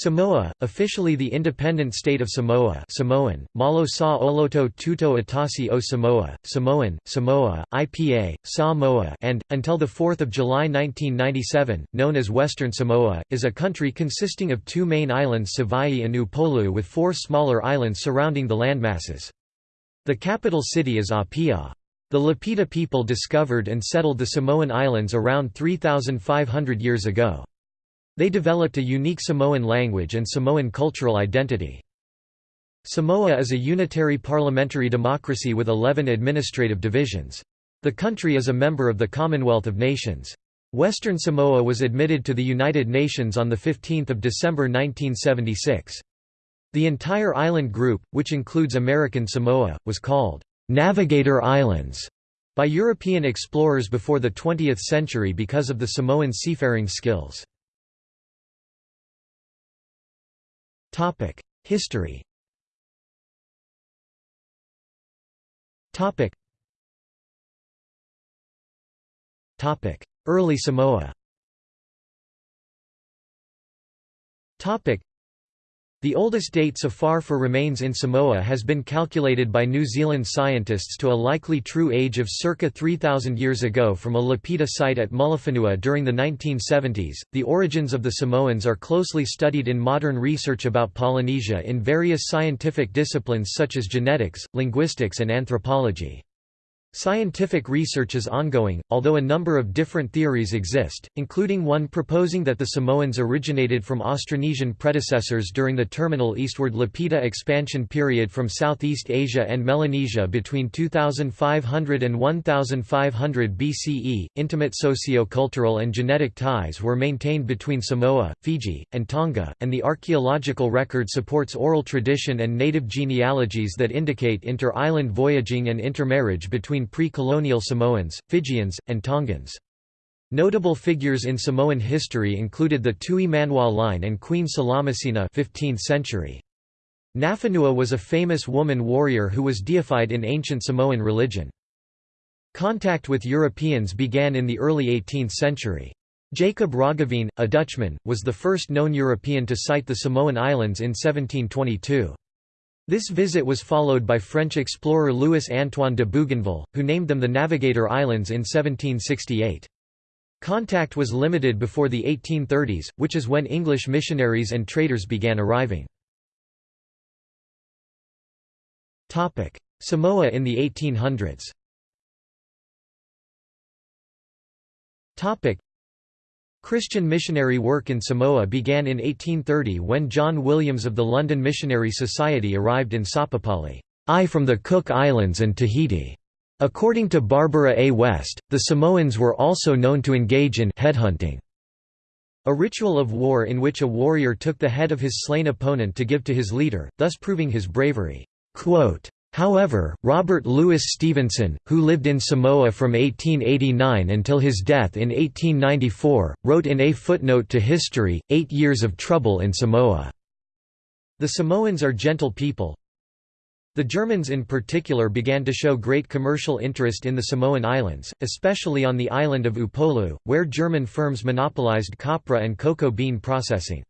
Samoa, officially the independent state of Samoa Samoan, Malo sa Oloto Tuto Atasi o Samoa, Samoan, Samoa, IPA, Samoa and, until 4 July 1997, known as Western Samoa, is a country consisting of two main islands Savaii and Upolu with four smaller islands surrounding the landmasses. The capital city is Apia. The Lapita people discovered and settled the Samoan Islands around 3,500 years ago. They developed a unique Samoan language and Samoan cultural identity. Samoa is a unitary parliamentary democracy with 11 administrative divisions. The country is a member of the Commonwealth of Nations. Western Samoa was admitted to the United Nations on 15 December 1976. The entire island group, which includes American Samoa, was called «Navigator Islands» by European explorers before the 20th century because of the Samoan seafaring skills. Topic: History. Topic. Early Samoa. Topic: the oldest date so far for remains in Samoa has been calculated by New Zealand scientists to a likely true age of circa 3,000 years ago from a Lapita site at Mulifanua during the 1970s. The origins of the Samoans are closely studied in modern research about Polynesia in various scientific disciplines such as genetics, linguistics, and anthropology. Scientific research is ongoing, although a number of different theories exist, including one proposing that the Samoans originated from Austronesian predecessors during the terminal eastward Lapita expansion period from Southeast Asia and Melanesia between 2500 and 1500 BCE. Intimate socio-cultural and genetic ties were maintained between Samoa, Fiji, and Tonga, and the archaeological record supports oral tradition and native genealogies that indicate inter-island voyaging and intermarriage between pre-colonial Samoans, Fijians, and Tongans. Notable figures in Samoan history included the Tui Manua line and Queen Salamasina 15th century. Nafanua was a famous woman warrior who was deified in ancient Samoan religion. Contact with Europeans began in the early 18th century. Jacob Roggeveen, a Dutchman, was the first known European to sight the Samoan Islands in 1722. This visit was followed by French explorer Louis-Antoine de Bougainville, who named them the Navigator Islands in 1768. Contact was limited before the 1830s, which is when English missionaries and traders began arriving. Samoa in the 1800s Christian missionary work in Samoa began in 1830 when John Williams of the London Missionary Society arrived in Sapopali, I from the Cook Islands and Tahiti. According to Barbara A. West, the Samoans were also known to engage in headhunting, a ritual of war in which a warrior took the head of his slain opponent to give to his leader, thus proving his bravery. Quote, However, Robert Louis Stevenson, who lived in Samoa from 1889 until his death in 1894, wrote in a footnote to history, Eight Years of Trouble in Samoa. The Samoans are gentle people. The Germans in particular began to show great commercial interest in the Samoan Islands, especially on the island of Upolu, where German firms monopolized copra and cocoa bean processing.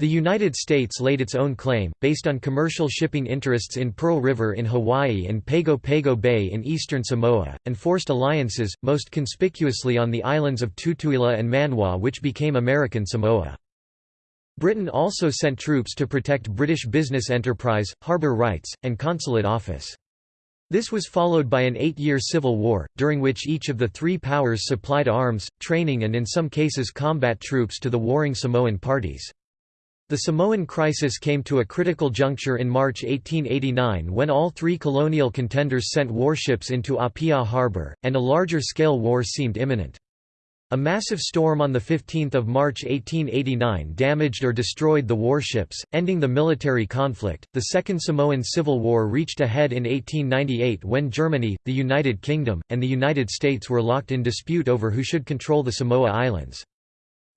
The United States laid its own claim, based on commercial shipping interests in Pearl River in Hawaii and Pago Pago Bay in eastern Samoa, and forced alliances, most conspicuously on the islands of Tutuila and Manua which became American Samoa. Britain also sent troops to protect British business enterprise, harbour rights, and consulate office. This was followed by an eight-year civil war, during which each of the three powers supplied arms, training and in some cases combat troops to the warring Samoan parties. The Samoan crisis came to a critical juncture in March 1889 when all three colonial contenders sent warships into Apia harbour, and a larger-scale war seemed imminent. A massive storm on 15 March 1889 damaged or destroyed the warships, ending the military conflict. The Second Samoan Civil War reached a head in 1898 when Germany, the United Kingdom, and the United States were locked in dispute over who should control the Samoa Islands.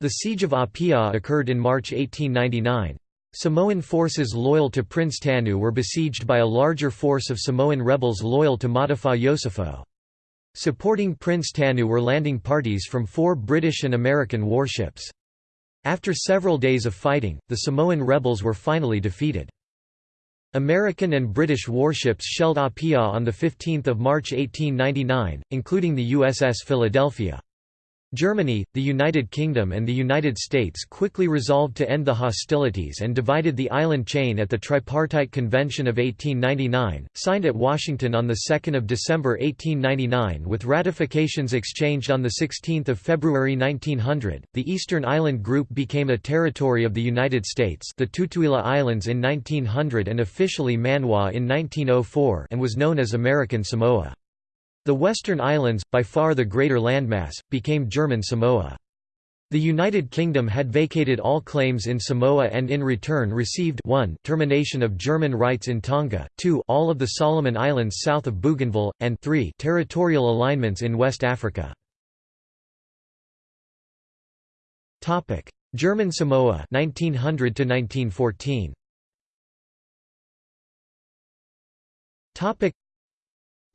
The Siege of Apia occurred in March 1899. Samoan forces loyal to Prince Tanu were besieged by a larger force of Samoan rebels loyal to Mata'afa Iosefo. Supporting Prince Tanu were landing parties from four British and American warships. After several days of fighting, the Samoan rebels were finally defeated. American and British warships shelled Apia on 15 March 1899, including the USS Philadelphia. Germany, the United Kingdom and the United States quickly resolved to end the hostilities and divided the island chain at the Tripartite Convention of 1899, signed at Washington on 2 December 1899 with ratifications exchanged on 16 February 1900. The Eastern Island Group became a territory of the United States the Tutuila Islands in 1900 and officially Manua in 1904 and was known as American Samoa. The Western Islands, by far the greater landmass, became German Samoa. The United Kingdom had vacated all claims in Samoa and in return received 1 termination of German rights in Tonga, 2 all of the Solomon Islands south of Bougainville, and 3 territorial alignments in West Africa. German Samoa 1900 to 1914.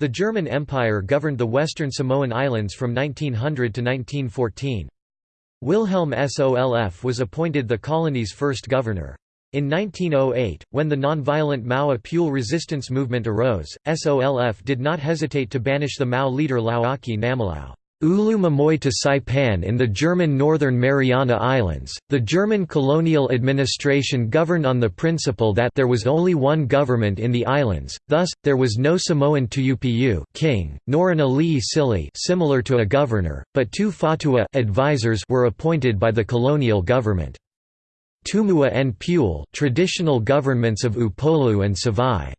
The German Empire governed the western Samoan Islands from 1900 to 1914. Wilhelm Solf was appointed the colony's first governor. In 1908, when the nonviolent Mau Apule resistance movement arose, Solf did not hesitate to banish the Mau leader Lauaki Namilau. Ulu to Saipan in the German Northern Mariana Islands. The German colonial administration governed on the principle that there was only one government in the islands, thus, there was no Samoan Tuupu king, nor an Ali'i Sili similar to a governor, but two Fautua advisors were appointed by the colonial government. Tumua and Pule traditional governments of Upolu and Savai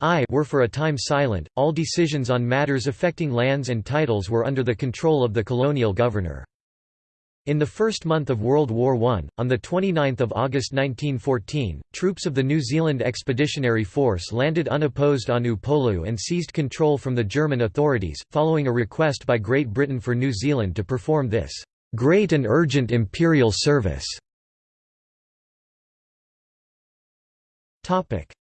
I were for a time silent, all decisions on matters affecting lands and titles were under the control of the colonial governor. In the first month of World War I, on 29 August 1914, troops of the New Zealand Expeditionary Force landed unopposed on Upolu and seized control from the German authorities, following a request by Great Britain for New Zealand to perform this "...great and urgent imperial service."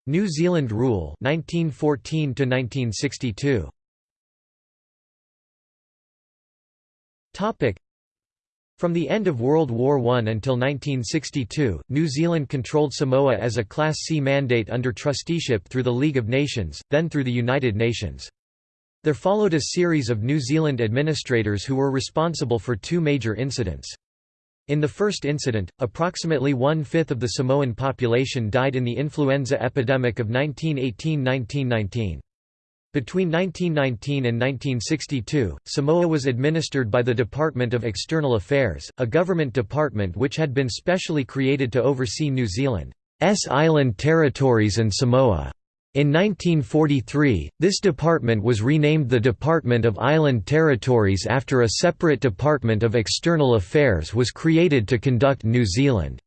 New Zealand rule 1914 to 1962 Topic From the end of World War I until 1962, New Zealand controlled Samoa as a Class C mandate under trusteeship through the League of Nations, then through the United Nations. There followed a series of New Zealand administrators who were responsible for two major incidents. In the first incident, approximately one-fifth of the Samoan population died in the influenza epidemic of 1918–1919. Between 1919 and 1962, Samoa was administered by the Department of External Affairs, a government department which had been specially created to oversee New Zealand's island territories and Samoa. In 1943, this department was renamed the Department of Island Territories after a separate Department of External Affairs was created to conduct New Zealand's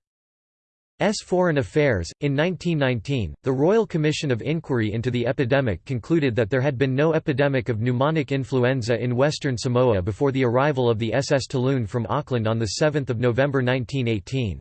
foreign affairs. In 1919, the Royal Commission of Inquiry into the epidemic concluded that there had been no epidemic of pneumonic influenza in Western Samoa before the arrival of the SS Talune from Auckland on 7 November 1918.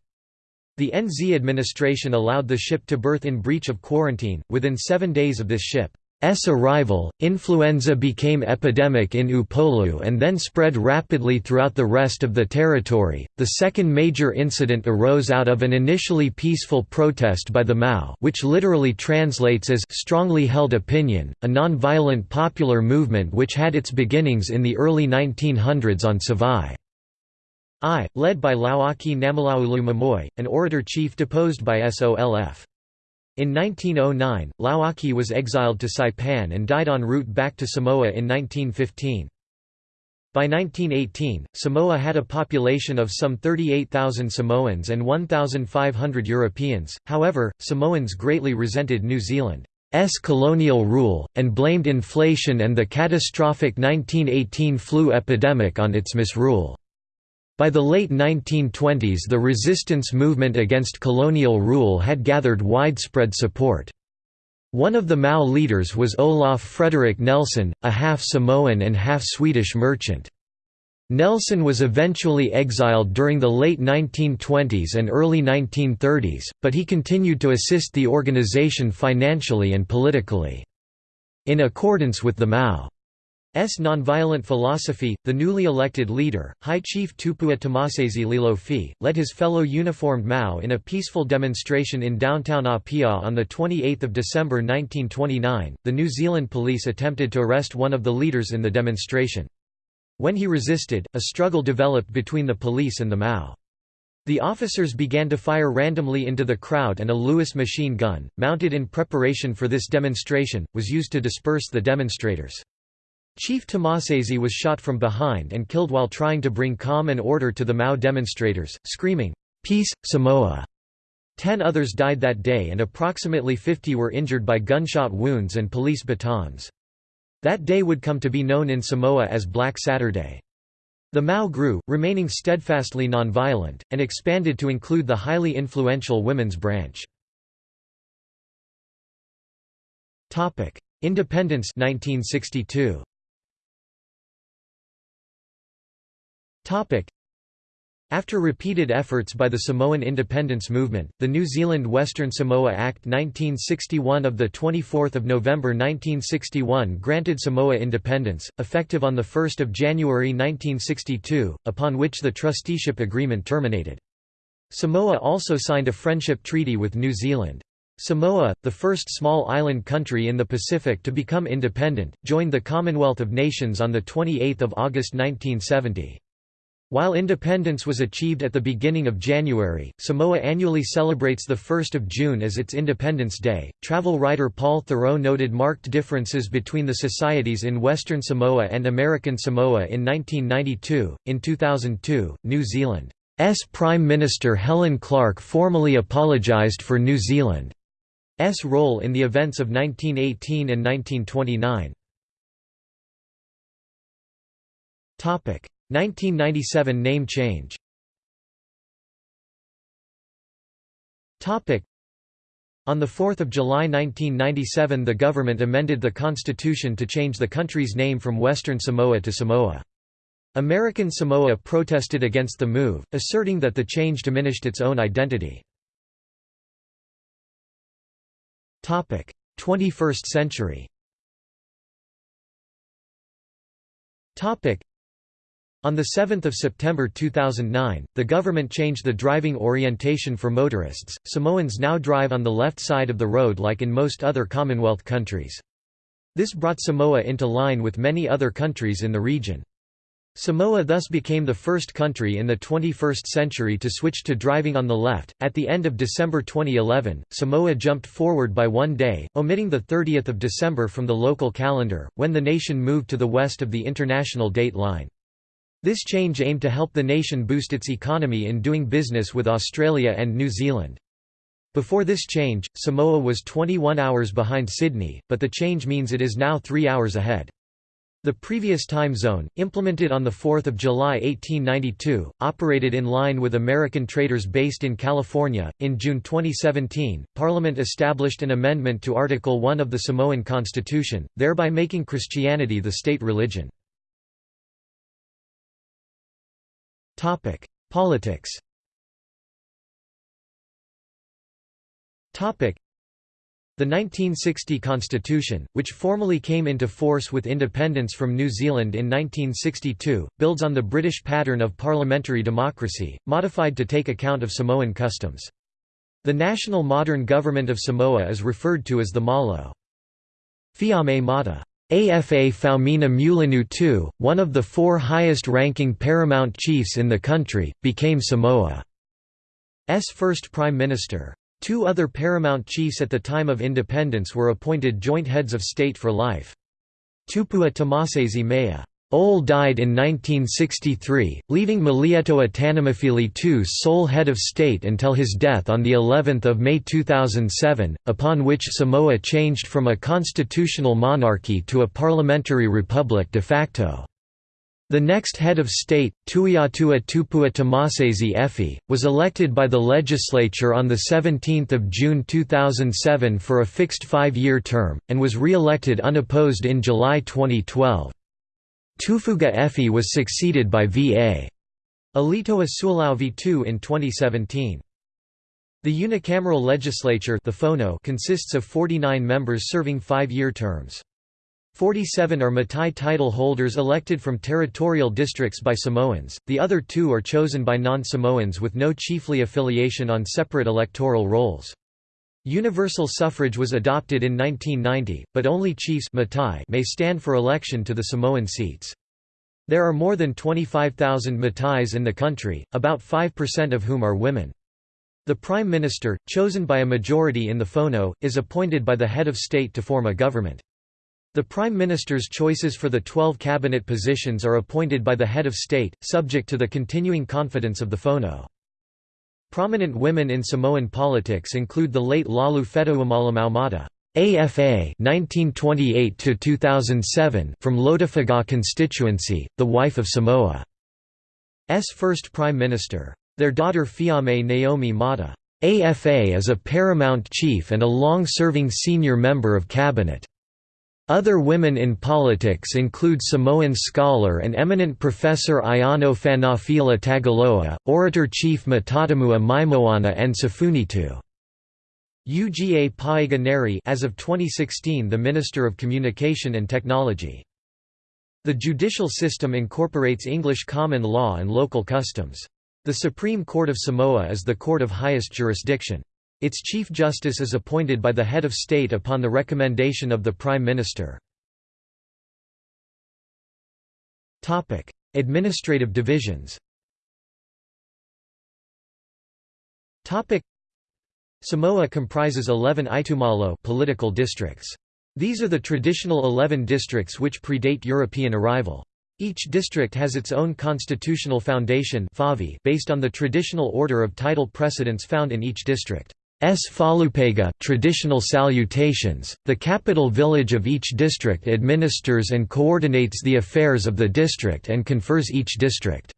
The NZ administration allowed the ship to berth in breach of quarantine. Within seven days of this ship's arrival, influenza became epidemic in Upolu and then spread rapidly throughout the rest of the territory. The second major incident arose out of an initially peaceful protest by the Mau, which literally translates as strongly held opinion, a non-violent popular movement which had its beginnings in the early 1900s on Savai. I, led by Lauaki Namulauulu Mamoe, an orator-chief deposed by Solf. In 1909, Lauaki was exiled to Saipan and died en route back to Samoa in 1915. By 1918, Samoa had a population of some 38,000 Samoans and 1,500 Europeans, however, Samoans greatly resented New Zealand's colonial rule, and blamed inflation and the catastrophic 1918 flu epidemic on its misrule. By the late 1920s the resistance movement against colonial rule had gathered widespread support. One of the Mau leaders was Olaf Frederick Nelson, a half-Samoan and half-Swedish merchant. Nelson was eventually exiled during the late 1920s and early 1930s, but he continued to assist the organization financially and politically. In accordance with the Mau nonviolent philosophy, the newly elected leader, High Chief Tupua Tamasese Lealofi, led his fellow uniformed Mau in a peaceful demonstration in downtown Apia on 28 December 1929. The New Zealand police attempted to arrest one of the leaders in the demonstration. When he resisted, a struggle developed between the police and the Mau. The officers began to fire randomly into the crowd and a Lewis machine gun, mounted in preparation for this demonstration, was used to disperse the demonstrators. Chief Tamasese was shot from behind and killed while trying to bring calm and order to the Mau demonstrators, screaming, "'Peace, Samoa!' Ten others died that day and approximately 50 were injured by gunshot wounds and police batons. That day would come to be known in Samoa as Black Saturday. The Mau grew, remaining steadfastly nonviolent, and expanded to include the highly influential women's branch. Independence 1962. After repeated efforts by the Samoan independence movement, the New Zealand Western Samoa Act 1961 of 24 November 1961 granted Samoa independence, effective on 1 January 1962, upon which the trusteeship agreement terminated. Samoa also signed a friendship treaty with New Zealand. Samoa, the first small island country in the Pacific to become independent, joined the Commonwealth of Nations on 28 August 1970. While independence was achieved at the beginning of January, Samoa annually celebrates 1 June as its Independence Day. Travel writer Paul Theroux noted marked differences between the societies in Western Samoa and American Samoa in 1992. In 2002, New Zealand's Prime Minister Helen Clark formally apologised for New Zealand's role in the events of 1918 and 1929. 1997 name change. On 4 July 1997 the government amended the constitution to change the country's name from Western Samoa to Samoa. American Samoa protested against the move, asserting that the change diminished its own identity. 21st century on 7 September 2009, the government changed the driving orientation for motorists. Samoans now drive on the left side of the road like in most other Commonwealth countries. This brought Samoa into line with many other countries in the region. Samoa thus became the first country in the 21st century to switch to driving on the left. At the end of December 2011, Samoa jumped forward by one day, omitting the 30th of December from the local calendar, when the nation moved to the west of the international date line. This change aimed to help the nation boost its economy in doing business with Australia and New Zealand. Before this change, Samoa was 21 hours behind Sydney, but the change means it is now three hours ahead. The previous time zone, implemented on 4 July 1892, operated in line with American traders based in California. In June 2017, Parliament established an amendment to Article 1 of the Samoan Constitution, thereby making Christianity the state religion. Topic: Politics. Topic: The 1960 Constitution, which formally came into force with independence from New Zealand in 1962, builds on the British pattern of parliamentary democracy, modified to take account of Samoan customs. The national modern government of Samoa is referred to as the Malo. Fiame Mata Afa Faumuina Mulinu'u II, one of the four highest-ranking paramount chiefs in the country, became Samoa's first prime minister. Two other paramount chiefs at the time of independence were appointed joint heads of state for life. Tupua Tamasese Mea Ole died in 1963, leaving Malietoa Tanumafili II sole head of state until his death on the 11th of May 2007, upon which Samoa changed from a constitutional monarchy to a parliamentary republic de facto. The next head of state, Tuiatua Tupua Tamasese Efi, was elected by the legislature on 17 June 2007 for a fixed five-year term, and was re-elected unopposed in July 2012. Tufuga Efi was succeeded by V.A. Sualauvi II in 2017. The unicameral legislature the Fono consists of 49 members serving five-year terms. Forty-seven are Matai title holders elected from territorial districts by Samoans, the other two are chosen by non-Samoans with no chiefly affiliation on separate electoral rolls. Universal suffrage was adopted in 1990, but only chiefs may stand for election to the Samoan seats. There are more than 25,000 Matais in the country, about 5% of whom are women. The Prime Minister, chosen by a majority in the Fono, is appointed by the head of state to form a government. The Prime Minister's choices for the 12 cabinet positions are appointed by the head of state, subject to the continuing confidence of the Fono. Prominent women in Samoan politics include the late Laulu Fetoumalamau AFA 1928 to 2007 from Lotofaga constituency, the wife of Samoa's first prime minister. Their daughter Fiame Naomi Mata. AFA is a paramount chief and a long-serving senior member of cabinet. Other women in politics include Samoan scholar and eminent professor Aiono Fanafila Tagaloa, orator-chief Matatamua Maimoana and Safunitu. Uga Paiga Neri as of 2016 the Minister of Communication and Technology. The judicial system incorporates English common law and local customs. The Supreme Court of Samoa is the court of highest jurisdiction. Its Chief Justice is appointed by the head of state upon the recommendation of the Prime Minister. Administrative divisions Samoa comprises 11 itumalo political districts. These are the traditional 11 districts which predate European arrival. Each district has its own constitutional foundation based on the traditional order of title precedence found in each district. S. Falupega traditional salutations, the capital village of each district administers and coordinates the affairs of the district and confers each district's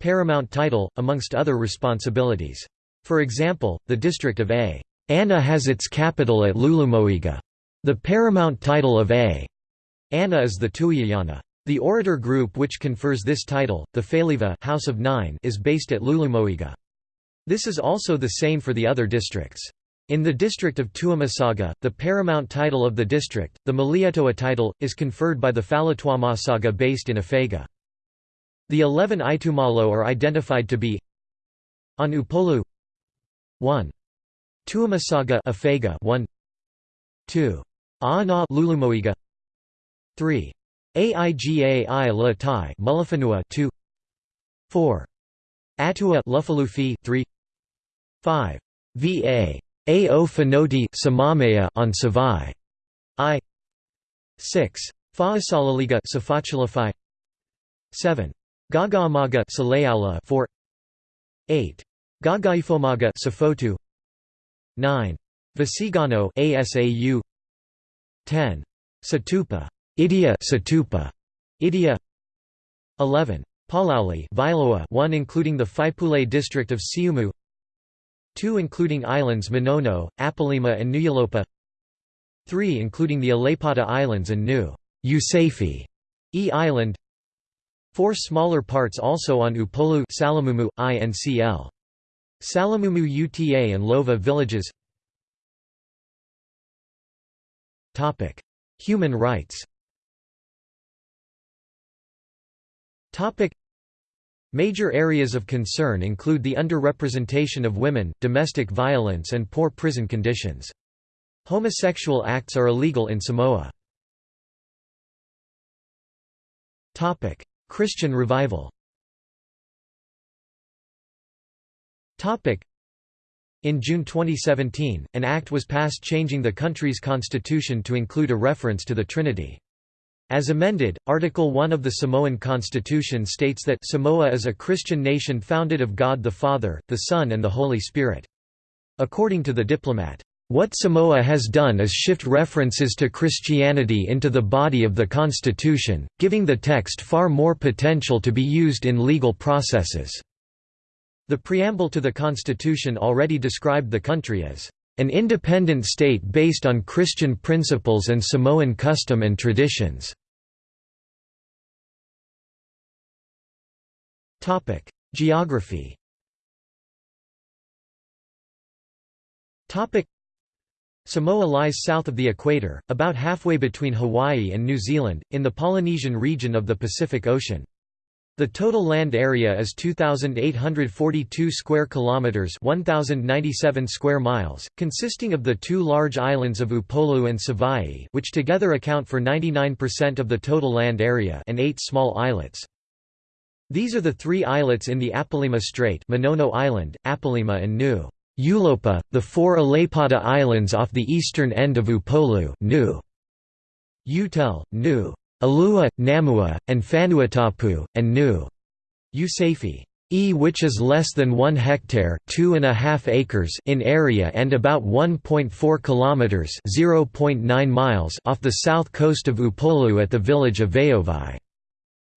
paramount title, amongst other responsibilities. For example, the district of A. Ana has its capital at Lulumoega. The paramount title of A. Ana is the Tuiayana. The orator group which confers this title, the Faliva House of Nine, is based at Lulumoega. This is also the same for the other districts. In the district of Tuamasaga, the paramount title of the district, the Malietoa title, is conferred by the Falatuamasaga based in Afega. The eleven Itumalo are identified to be on Upolu 1. Tuamasaga Afega 1 2. Aana Lulumoega 3. Aiga i La Tai Mulifanua 2 4. Atua Lufilufi 3 5. Va. Ao Finoti on Savai. I 6. Faasalaliga Safotulafai 7. Gagaamaga Saleaula 4 8. Gagaifomaga Safotu 9. Vaisigano ASAU 10. Satupa Idia Satupa Idia 11. Palauli Vailoa 1 including the Faipule district of Siumu 2 including islands Manono, Apolima and Nuyalopa 3 including the Aleipata Islands and New Usafi E Island 4 smaller parts also on Upolu Salamumu, INCL. Salamumu UTA and Lova villages Human rights Major areas of concern include the underrepresentation of women, domestic violence and poor prison conditions. Homosexual acts are illegal in Samoa. Christian revival in June 2017, an act was passed changing the country's constitution to include a reference to the Trinity. As amended, Article 1 of the Samoan Constitution states that Samoa is a Christian nation founded of God the Father, the Son and the Holy Spirit. According to the diplomat, "...what Samoa has done is shift references to Christianity into the body of the Constitution, giving the text far more potential to be used in legal processes." The preamble to the Constitution already described the country as an independent state based on Christian principles and Samoan custom and traditions. Geography Samoa lies south of the equator, about halfway between Hawaii and New Zealand, in the Polynesian region of the Pacific Ocean. The total land area is 2842 square kilometers, 1097 square miles, consisting of the two large islands of Upolu and Savaii, which together account for 99% of the total land area, and eight small islets. These are the three islets in the Apolima Strait, Manono Island, Apolima and New Ulopa, the four Aleipata Islands off the eastern end of Upolu New Utel, New Alua, Namua, and Fanuatapu, and Nu. Usafi. E which is less than 1 hectare two and a half acres in area and about 1.4 kilometers 0.9 miles off the south coast of Upolu at the village of Vaovai.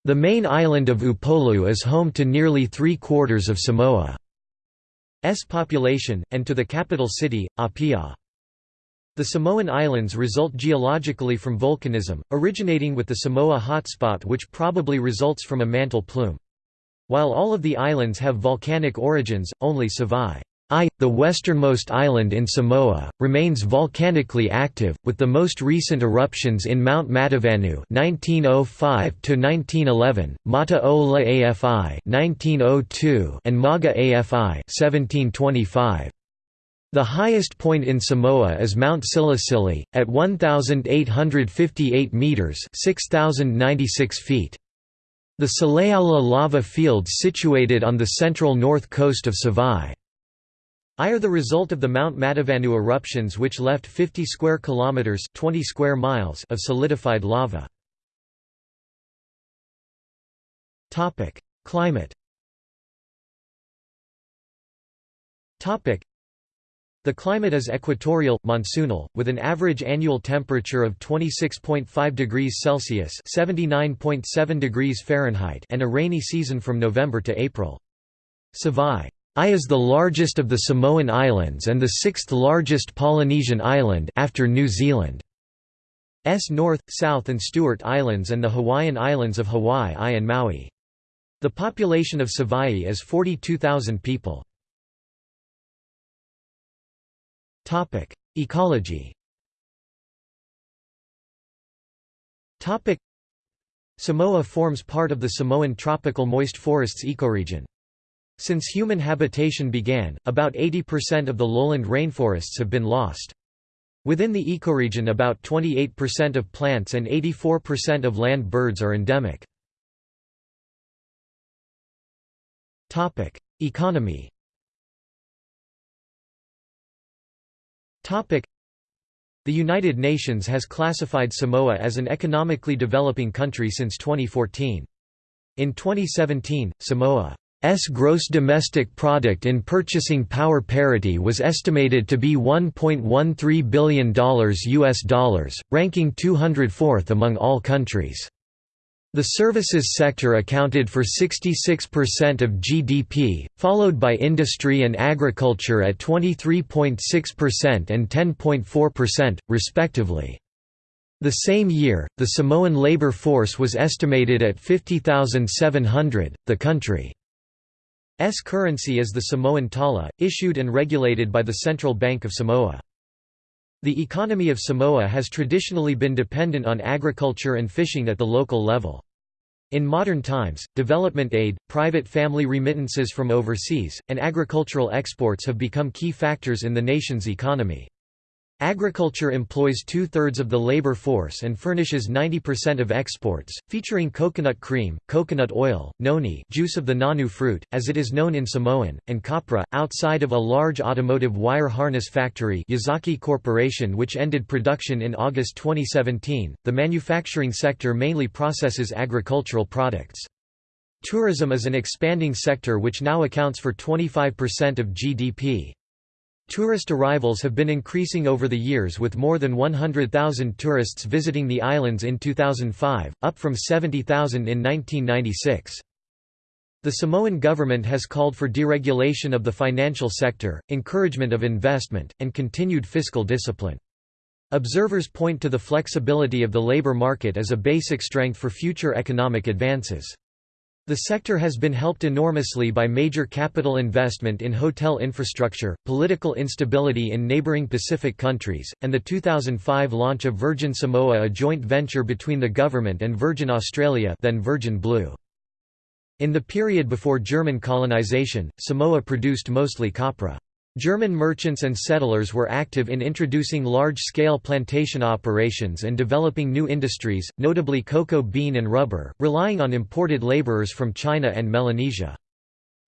The main island of Upolu is home to nearly three-quarters of Samoa's population, and to the capital city, Apia. The Samoan Islands result geologically from volcanism, originating with the Samoa hotspot which probably results from a mantle plume. While all of the islands have volcanic origins, only Savaii I, the westernmost island in Samoa, remains volcanically active, with the most recent eruptions in Mount Matavanu (1905–1911), Mata Ola AFI (1902), and Maga AFI (1725). The highest point in Samoa is Mount Silisili, at 1,858 metres (6,096 feet). The Saleaula lava fields situated on the central north coast of Savaii. I are the result of the Mount Matavanu eruptions which left 50 square kilometers 20 square miles of solidified lava. Topic: Climate. Topic: The climate is equatorial, monsoonal, with an average annual temperature of 26.5 degrees Celsius (79.7 degrees Fahrenheit) and a rainy season from November to April. Savaii is the largest of the Samoan Islands and the sixth largest Polynesian island after New Zealand. S North, South and Stewart Islands and the Hawaiian Islands of Hawaii I and Maui. The population of Savaii is 42,000 people. Ecology Samoa forms part of the Samoan tropical moist forests ecoregion. Since human habitation began, about 80% of the lowland rainforests have been lost. Within the ecoregion about 28% of plants and 84% of land birds are endemic. Economy The United Nations has classified Samoa as an economically developing country since 2014. In 2017, Samoa's gross domestic product in purchasing power parity was estimated to be $1.13 billion US dollars, ranking 204th among all countries. The services sector accounted for 66% of GDP, followed by industry and agriculture at 23.6% and 10.4%, respectively. The same year, the Samoan labor force was estimated at 50,700. The country S currency is the Samoan tala, issued and regulated by the Central Bank of Samoa. The economy of Samoa has traditionally been dependent on agriculture and fishing at the local level. In modern times, development aid, private family remittances from overseas, and agricultural exports have become key factors in the nation's economy. Agriculture employs two-thirds of the labor force and furnishes 90% of exports, featuring coconut cream, coconut oil, noni juice of the nonu fruit, as it is known in Samoan, and copra, outside of a large automotive wire harness factory Yazaki Corporation which ended production in August 2017, the manufacturing sector mainly processes agricultural products. Tourism is an expanding sector which now accounts for 25% of GDP. Tourist arrivals have been increasing over the years with more than 100,000 tourists visiting the islands in 2005, up from 70,000 in 1996. The Samoan government has called for deregulation of the financial sector, encouragement of investment, and continued fiscal discipline. Observers point to the flexibility of the labor market as a basic strength for future economic advances. The sector has been helped enormously by major capital investment in hotel infrastructure, political instability in neighboring Pacific countries, and the 2005 launch of Virgin Samoa a joint venture between the government and Virgin Australia then Virgin Blue. In the period before German colonization, Samoa produced mostly copra. German merchants and settlers were active in introducing large-scale plantation operations and developing new industries, notably cocoa bean and rubber, relying on imported laborers from China and Melanesia.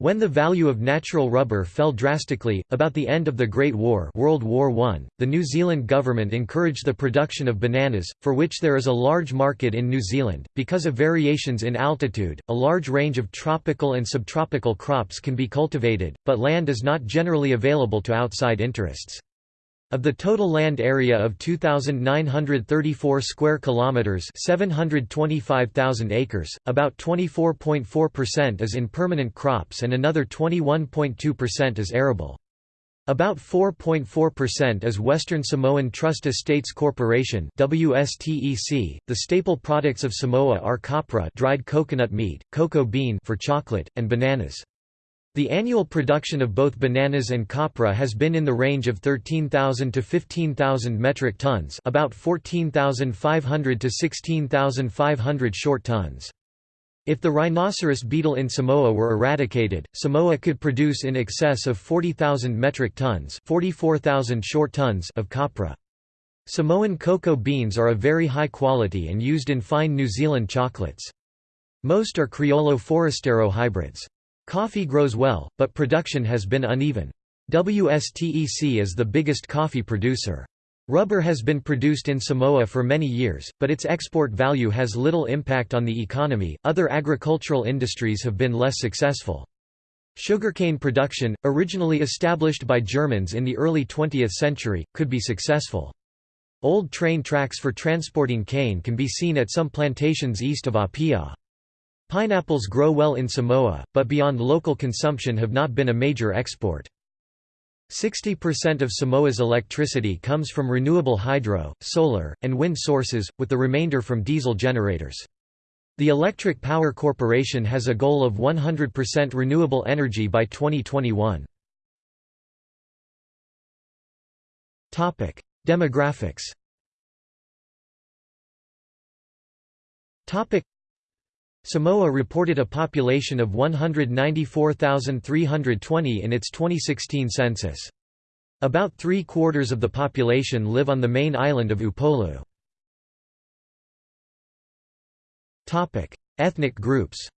When the value of natural rubber fell drastically, about the end of the Great War World War I, the New Zealand government encouraged the production of bananas, for which there is a large market in New Zealand. Because of variations in altitude, a large range of tropical and subtropical crops can be cultivated, but land is not generally available to outside interests. Of the total land area of 2934 square kilometers, 725,000 acres, about 24.4% is in permanent crops and another 21.2% is arable. About 4.4% is Western Samoan Trust Estates Corporation WSTEC. The staple products of Samoa are copra, dried coconut meat, cocoa bean for chocolate, and bananas. The annual production of both bananas and copra has been in the range of 13,000 to 15,000 metric tons about 14,500 to 16,500 short tons. If the rhinoceros beetle in Samoa were eradicated, Samoa could produce in excess of 40,000 metric tons 44,000 short tons of copra. Samoan cocoa beans are of very high quality and used in fine New Zealand chocolates. Most are Criollo Forastero hybrids. Coffee grows well, but production has been uneven. WSTEC is the biggest coffee producer. Rubber has been produced in Samoa for many years, but its export value has little impact on the economy. Other agricultural industries have been less successful. Sugarcane production, originally established by Germans in the early 20th century, could be successful. Old train tracks for transporting cane can be seen at some plantations east of Apia. Pineapples grow well in Samoa, but beyond local consumption have not been a major export. 60% of Samoa's electricity comes from renewable hydro, solar, and wind sources, with the remainder from diesel generators. The Electric Power Corporation has a goal of 100% renewable energy by 2021. Demographics Samoa reported a population of 194,320 in its 2016 census. About three-quarters of the population live on the main island of Upolu. Ethnic groups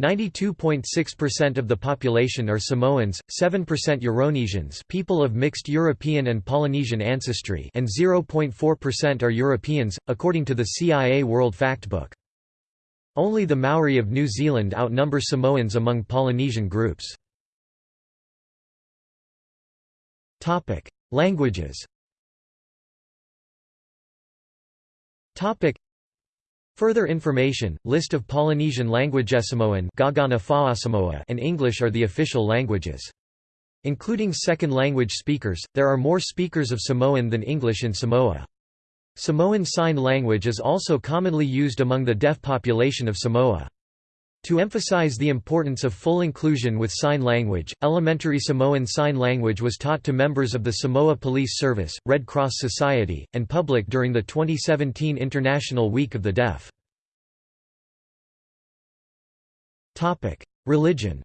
92.6% of the population are Samoans, 7% Euronesians people of mixed European and Polynesian ancestry and 0.4% are Europeans, according to the CIA World Factbook. Only the Maori of New Zealand outnumber Samoans among Polynesian groups. Languages Further information, list of Polynesian language Samoan and English are the official languages. Including second language speakers, there are more speakers of Samoan than English in Samoa. Samoan Sign Language is also commonly used among the deaf population of Samoa. To emphasize the importance of full inclusion with sign language, elementary Samoan Sign Language was taught to members of the Samoa Police Service, Red Cross Society, and public during the 2017 International Week of the Deaf. Religion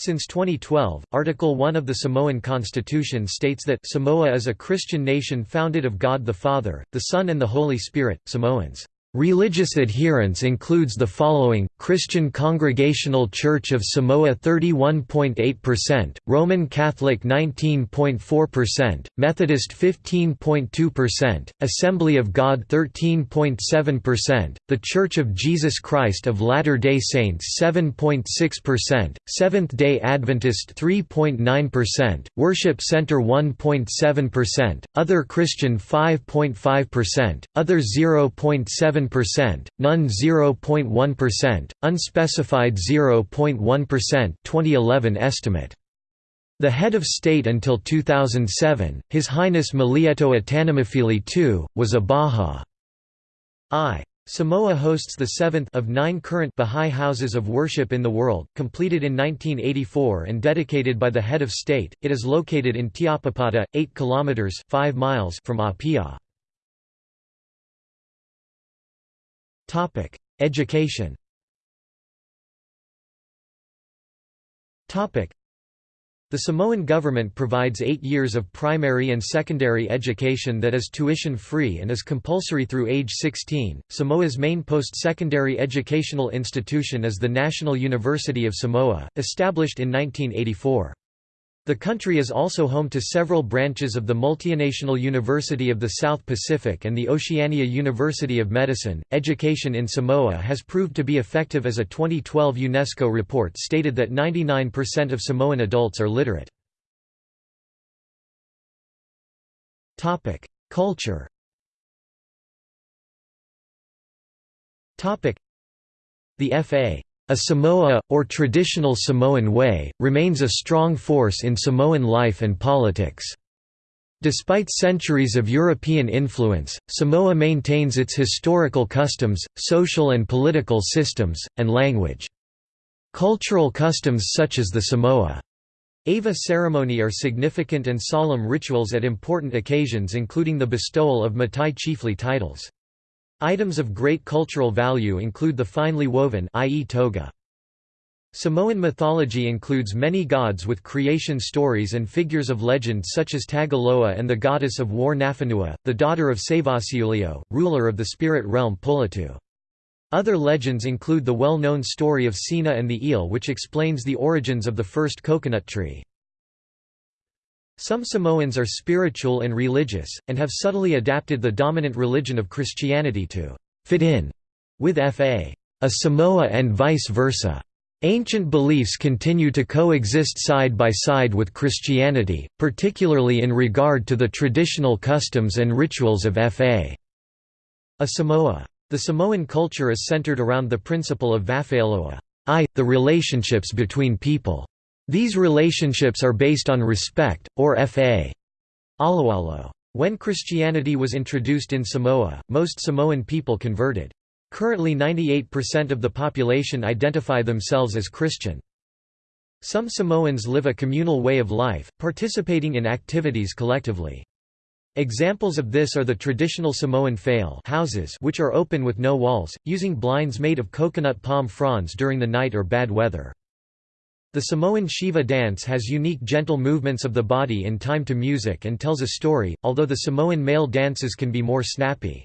since 2012, Article 1 of the Samoan Constitution states that Samoa is a Christian nation founded of God the Father, the Son and the Holy Spirit. Samoans Religious adherence includes the following, Christian Congregational Church of Samoa 31.8%, Roman Catholic 19.4%, Methodist 15.2%, Assembly of God 13.7%, The Church of Jesus Christ of Latter-day Saints 7.6%, Seventh-day Adventist 3.9%, Worship Center 1.7%, Other Christian 5.5%, Other 0.7 7%, none 0.1%, unspecified 0.1% 2011 estimate. The head of state until 2007, His Highness Malietoa Tanumafili II, was a Bahá'í. Samoa hosts the seventh of nine current Bahá'í houses of worship in the world, completed in 1984 and dedicated by the head of state. It is located in Tiapapata, 8 kilometers 5 miles from Apia. Topic: Education. Topic: the Samoan government provides eight years of primary and secondary education that is tuition-free and is compulsory through age 16. Samoa's main post-secondary educational institution is the National University of Samoa, established in 1984. The country is also home to several branches of the Multinational University of the South Pacific and the Oceania University of Medicine. Education in Samoa has proved to be effective as a 2012 UNESCO report stated that 99% of Samoan adults are literate. Topic: Culture. Topic: The FA a Samoa, or traditional Samoan way, remains a strong force in Samoan life and politics. Despite centuries of European influence, Samoa maintains its historical customs, social and political systems, and language. Cultural customs such as the Samoa Ava ceremony are significant and solemn rituals at important occasions including the bestowal of Matai chiefly titles. Items of great cultural value include the finely woven ie toga. Samoan mythology includes many gods with creation stories and figures of legend such as Tagaloa and the goddess of war Nafanua, the daughter of Savasiulio, ruler of the spirit realm Pulotu. Other legends include the well-known story of Sina and the eel which explains the origins of the first coconut tree. Some Samoans are spiritual and religious, and have subtly adapted the dominant religion of Christianity to fit in with Fa. A Samoa and vice versa. Ancient beliefs continue to coexist side by side with Christianity, particularly in regard to the traditional customs and rituals of Fa. A Samoa. The Samoan culture is centered around the principle of Vafealoa, i, the relationships between people. These relationships are based on respect, or fa. Alawalo. When Christianity was introduced in Samoa, most Samoan people converted. Currently 98% of the population identify themselves as Christian. Some Samoans live a communal way of life, participating in activities collectively. Examples of this are the traditional Samoan fale houses which are open with no walls, using blinds made of coconut palm fronds during the night or bad weather. The Samoan siva dance has unique gentle movements of the body in time to music and tells a story, although the Samoan male dances can be more snappy.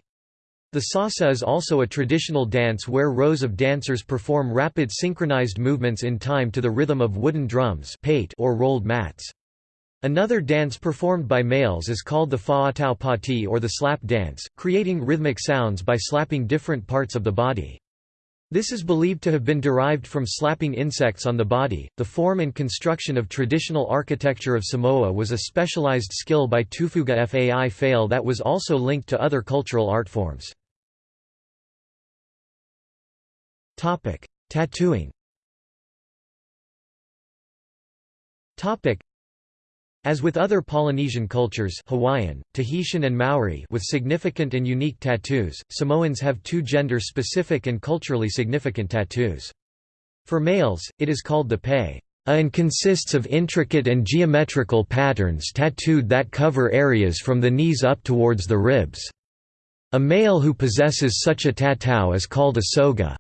The sasa is also a traditional dance where rows of dancers perform rapid synchronized movements in time to the rhythm of wooden drums or rolled mats. Another dance performed by males is called the fa'atau pati or the slap dance, creating rhythmic sounds by slapping different parts of the body. This is believed to have been derived from slapping insects on the body. The form and construction of traditional architecture of Samoa was a specialized skill by Tufuga Fai Fale that was also linked to other cultural art forms. Topic: Tattooing. Topic: as with other Polynesian cultures Hawaiian, Tahitian and Maori with significant and unique tattoos, Samoans have two gender-specific and culturally significant tattoos. For males, it is called the pei and consists of intricate and geometrical patterns tattooed that cover areas from the knees up towards the ribs. A male who possesses such a tattoo is called a soga.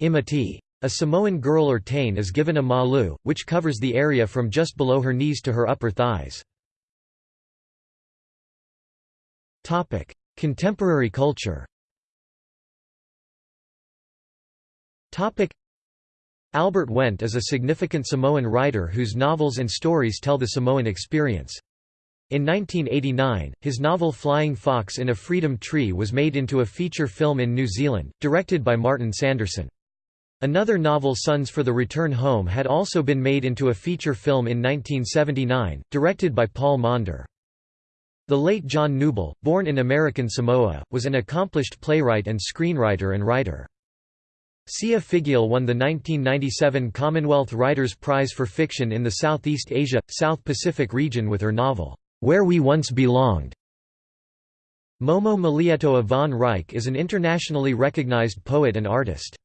Imati. A Samoan girl or teine is given a malu, which covers the area from just below her knees to her upper thighs. Contemporary culture Albert Wendt is a significant Samoan writer whose novels and stories tell the Samoan experience. In 1989, his novel Flying Fox in a Freedom Tree was made into a feature film in New Zealand, directed by Martin Sanderson. Another novel Sons for the Return Home had also been made into a feature film in 1979, directed by Paul Maunder. The late John Kneubuhl, born in American Samoa, was an accomplished playwright and screenwriter and writer. Sia Figiel won the 1997 Commonwealth Writers' Prize for Fiction in the Southeast Asia, South Pacific region with her novel, Where We Once Belonged. Momo Malietoa von Reich is an internationally recognized poet and artist.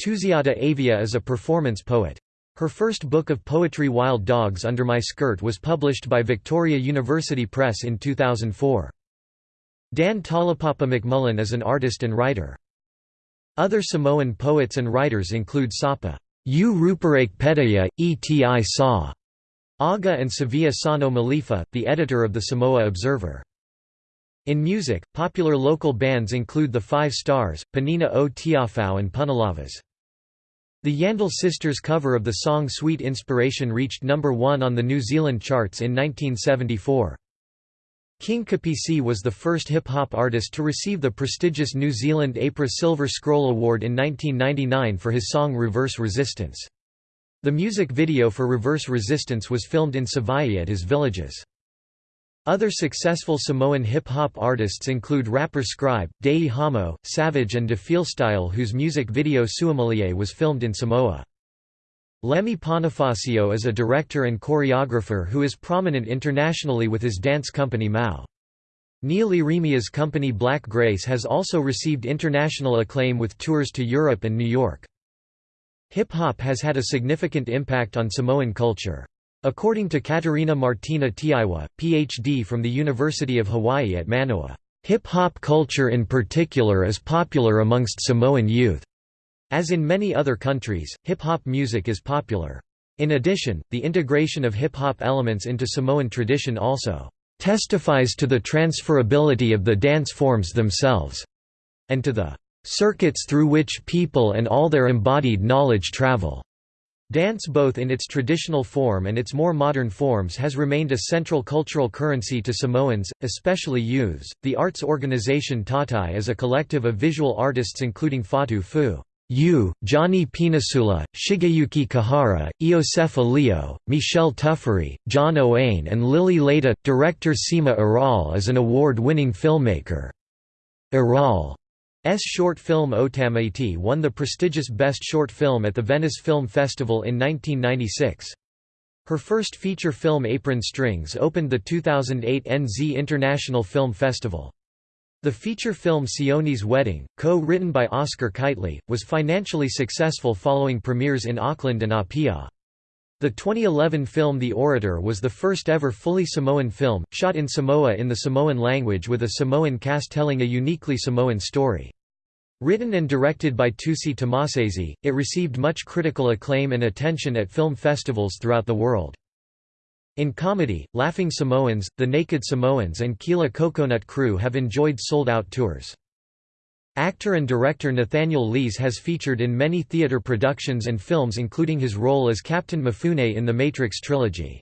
Tusiata Avia is a performance poet. Her first book of poetry Wild Dogs Under My Skirt was published by Victoria University Press in 2004. Dan Taulapapa McMullen is an artist and writer. Other Samoan poets and writers include Sapa U Ruparake Pedaya, Eti Sa, Aga and Savea Sano Malifa, the editor of the Samoa Observer. In music, popular local bands include the Five Stars, Penina o Tiafau and Punalavas. The Yandall Sisters cover of the song Sweet Inspiration reached number one on the New Zealand charts in 1974. King Kapisi was the first hip-hop artist to receive the prestigious New Zealand APRA Silver Scroll Award in 1999 for his song Reverse Resistance. The music video for Reverse Resistance was filmed in Savaii at his villages. Other successful Samoan hip-hop artists include rapper Scribe, Dei Hamo, Savage and DeFeelstyle whose music video Suamalie was filmed in Samoa. Lemi Ponifasio is a director and choreographer who is prominent internationally with his dance company Mau. Neil Ieremia's company Black Grace has also received international acclaim with tours to Europe and New York. Hip-hop has had a significant impact on Samoan culture. According to Katerina Martina Teaiwa, Ph.D. from the University of Hawaii at Manoa, "...hip-hop culture in particular is popular amongst Samoan youth." As in many other countries, hip-hop music is popular. In addition, the integration of hip-hop elements into Samoan tradition also testifies to the transferability of the dance forms themselves, and to the circuits through which people and all their embodied knowledge travel. Dance both in its traditional form and its more modern forms has remained a central cultural currency to Samoans, especially youths. The arts organization Tatai is a collective of visual artists including Fatu Fu. Yu, Johnny Penisula, Shigeyuki Kihara, Iosefa Leo, Michelle Tuffery, John Ioane and Lily Leda. Director Sima Urale is an award-winning filmmaker. Urale's short film Otamaiti won the prestigious Best Short Film at the Venice Film Festival in 1996. Her first feature film Apron Strings opened the 2008 NZ International Film Festival. The feature film Sione's Wedding, co-written by Oscar Kightley, was financially successful following premieres in Auckland and Apia. The 2011 film The Orator was the first ever fully Samoan film, shot in Samoa in the Samoan language with a Samoan cast telling a uniquely Samoan story. Written and directed by Tusi Tamasese, it received much critical acclaim and attention at film festivals throughout the world. In comedy, Laughing Samoans, The Naked Samoans and Kila Coconut Crew have enjoyed sold-out tours. Actor and director Nathaniel Lees has featured in many theater productions and films including his role as Captain Mifune in the Matrix trilogy.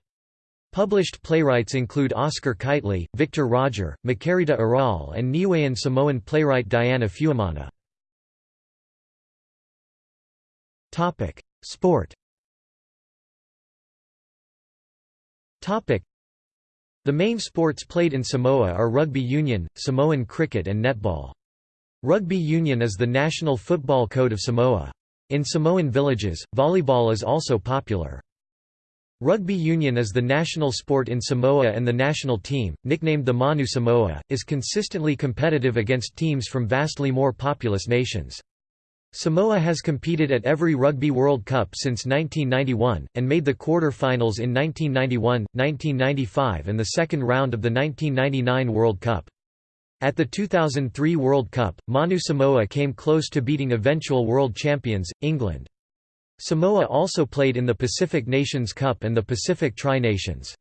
Published playwrights include Oscar Kightley, Victor Roger, Makerita Urale and Niuean Samoan playwright Diana Fuemana. Sport The main sports played in Samoa are rugby union, Samoan cricket and netball. Rugby union is the national football code of Samoa. In Samoan villages, volleyball is also popular. Rugby union is the national sport in Samoa and the national team, nicknamed the Manu Samoa, is consistently competitive against teams from vastly more populous nations. Samoa has competed at every Rugby World Cup since 1991, and made the quarter-finals in 1991, 1995 and the second round of the 1999 World Cup. At the 2003 World Cup, Manu Samoa came close to beating eventual world champions, England. Samoa also played in the Pacific Nations Cup and the Pacific Tri-Nations.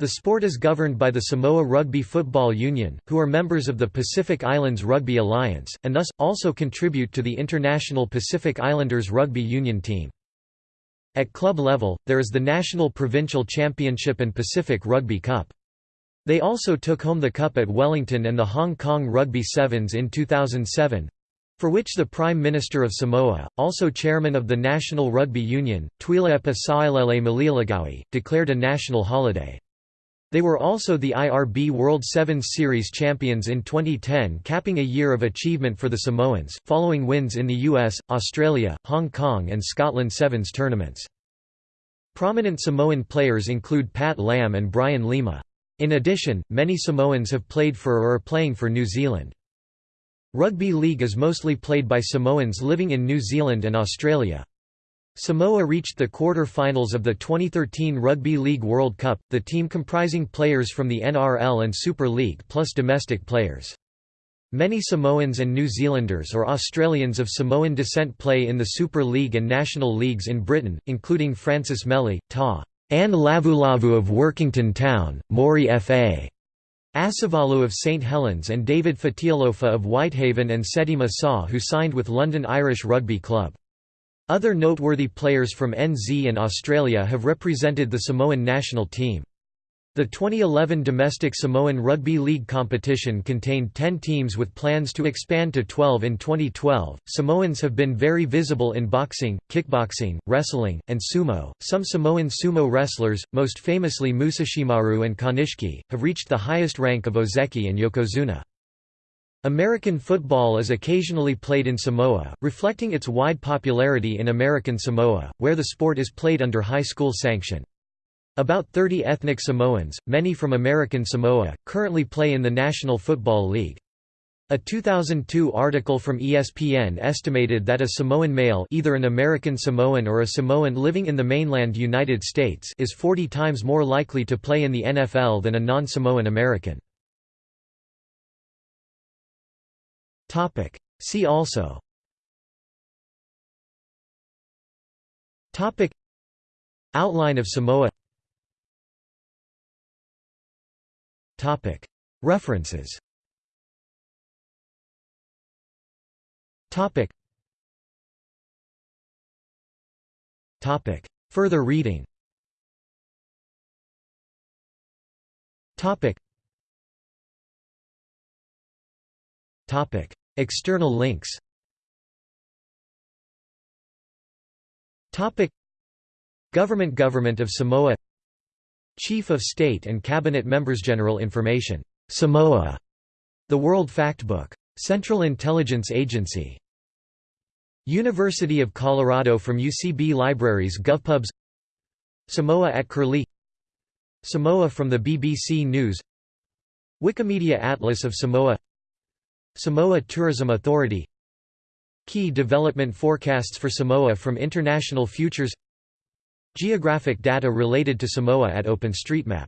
The sport is governed by the Samoa Rugby Football Union, who are members of the Pacific Islands Rugby Alliance, and thus, also contribute to the International Pacific Islanders Rugby Union team. At club level, there is the National Provincial Championship and Pacific Rugby Cup. They also took home the cup at Wellington and the Hong Kong Rugby Sevens in 2007, for which the Prime Minister of Samoa, also chairman of the National Rugby Union, Tuilaepa Sailele Malielegaoi, declared a national holiday. They were also the IRB World Sevens Series champions in 2010 capping a year of achievement for the Samoans, following wins in the US, Australia, Hong Kong and Scotland Sevens tournaments. Prominent Samoan players include Pat Lam and Brian Lima. In addition, many Samoans have played for or are playing for New Zealand. Rugby league is mostly played by Samoans living in New Zealand and Australia. Samoa reached the quarter-finals of the 2013 Rugby League World Cup, the team comprising players from the NRL and Super League plus domestic players. Many Samoans and New Zealanders or Australians of Samoan descent play in the Super League and National Leagues in Britain, including Francis Meli, Ta. Anne Lavulavu of Workington Town, Maury F.A. Asavalu of St Helens and David Fatialofa of Whitehaven and Setima Saw who signed with London Irish Rugby Club. Other noteworthy players from NZ and Australia have represented the Samoan national team. The 2011 domestic Samoan Rugby League competition contained 10 teams with plans to expand to 12 in 2012. Samoans have been very visible in boxing, kickboxing, wrestling, and sumo. Some Samoan sumo wrestlers, most famously Musashimaru and Konishiki, have reached the highest rank of Ozeki and Yokozuna. American football is occasionally played in Samoa, reflecting its wide popularity in American Samoa, where the sport is played under high school sanction. About 30 ethnic Samoans, many from American Samoa, currently play in the National Football League. A 2002 article from ESPN estimated that a Samoan male either an American Samoan or a Samoan living in the mainland United States is 40 times more likely to play in the NFL than a non-Samoan American. See also Outline of Samoa References. Further reading. External links. Government Government of Samoa Chief of State and Cabinet Members General Information Samoa The World Factbook Central Intelligence Agency University of Colorado from UCB Libraries GovPubs Samoa at Curlie Samoa from the BBC News Wikimedia Atlas of Samoa Samoa Tourism Authority Key development forecasts for Samoa from International Futures Geographic data related to Samoa at OpenStreetMap